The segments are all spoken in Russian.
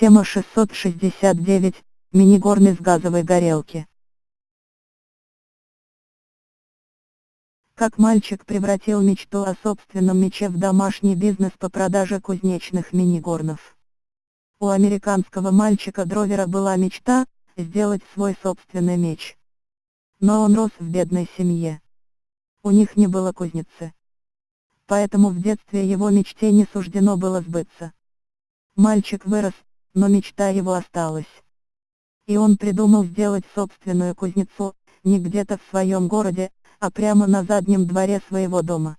Тема 669. Мини-горн из газовой горелки. Как мальчик превратил мечту о собственном мече в домашний бизнес по продаже кузнечных мини-горнов. У американского мальчика Дровера была мечта – сделать свой собственный меч. Но он рос в бедной семье. У них не было кузницы. Поэтому в детстве его мечте не суждено было сбыться. Мальчик вырос, но мечта его осталась. И он придумал сделать собственную кузнецу, не где-то в своем городе, а прямо на заднем дворе своего дома.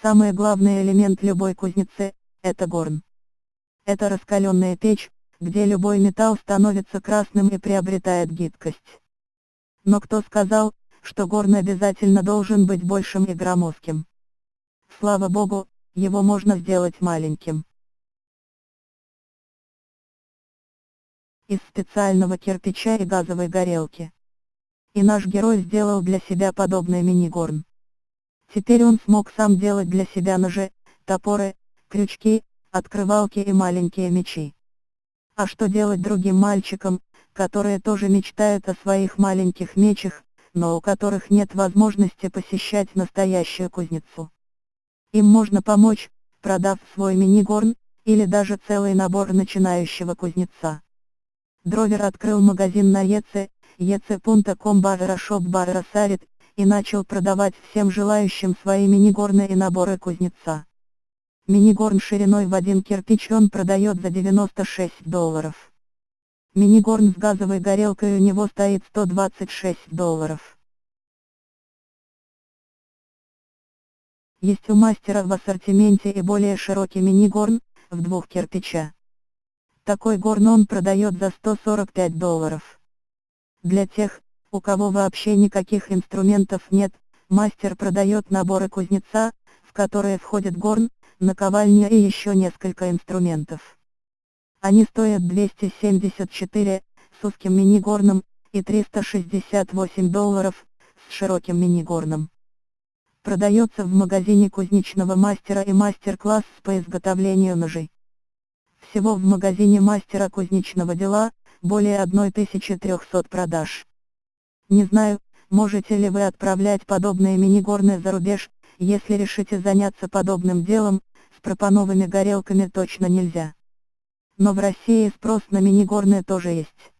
Самый главный элемент любой кузницы – это горн. Это раскаленная печь, где любой металл становится красным и приобретает гибкость. Но кто сказал, что горн обязательно должен быть большим и громоздким? Слава богу, его можно сделать маленьким. Из специального кирпича и газовой горелки. И наш герой сделал для себя подобный мини-горн. Теперь он смог сам делать для себя ножи, топоры, крючки, открывалки и маленькие мечи. А что делать другим мальчикам, которые тоже мечтают о своих маленьких мечах, но у которых нет возможности посещать настоящую кузницу? Им можно помочь, продав свой мини-горн, или даже целый набор начинающего кузнеца. Дровер открыл магазин на ЕЦ, ec.com барра шоп барра сарит, и начал продавать всем желающим свои мини-горные наборы кузнеца. Мини-горн шириной в один кирпич он продает за 96 долларов. Мини-горн с газовой горелкой у него стоит 126 долларов. Есть у мастера в ассортименте и более широкий мини-горн, в двух кирпича. Такой горн он продает за 145 долларов. Для тех, у кого вообще никаких инструментов нет, мастер продает наборы кузнеца, в которые входит горн, наковальня и еще несколько инструментов. Они стоят 274, с узким мини-горном, и 368 долларов, с широким мини-горном. Продается в магазине кузнечного мастера и мастер-класс по изготовлению ножей. Всего в магазине мастера кузнечного дела, более 1300 продаж. Не знаю, можете ли вы отправлять подобные мини-горны за рубеж, если решите заняться подобным делом, с пропановыми горелками точно нельзя. Но в России спрос на мини-горны тоже есть.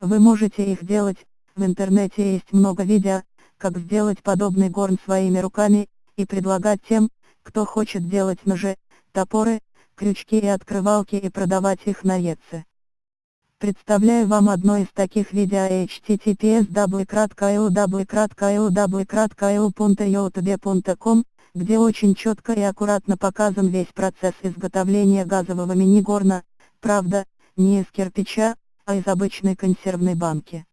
Вы можете их делать, в интернете есть много видео, как сделать подобный горн своими руками, и предлагать тем, кто хочет делать ножи, топоры, крючки и открывалки и продавать их на Etsy. Представляю вам одно из таких видео https www.www.youtube.com, где очень четко и аккуратно показан весь процесс изготовления газового мини-горна, правда, не из кирпича, а из обычной консервной банки.